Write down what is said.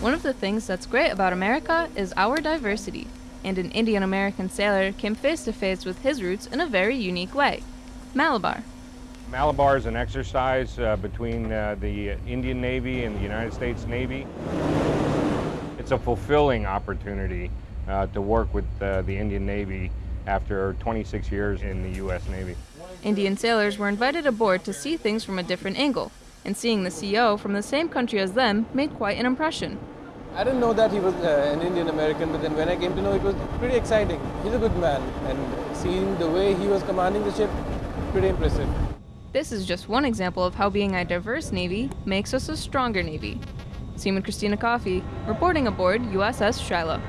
One of the things that's great about America is our diversity, and an Indian American sailor came face to face with his roots in a very unique way Malabar. Malabar is an exercise uh, between uh, the Indian Navy and the United States Navy. It's a fulfilling opportunity uh, to work with uh, the Indian Navy after 26 years in the U.S. Navy. Indian sailors were invited aboard to see things from a different angle, and seeing the CO from the same country as them made quite an impression. I didn't know that he was uh, an Indian American, but then when I came to know, it was pretty exciting. He's a good man, and seeing the way he was commanding the ship, pretty impressive. This is just one example of how being a diverse Navy makes us a stronger Navy. Seaman Christina Coffey, reporting aboard USS Shiloh.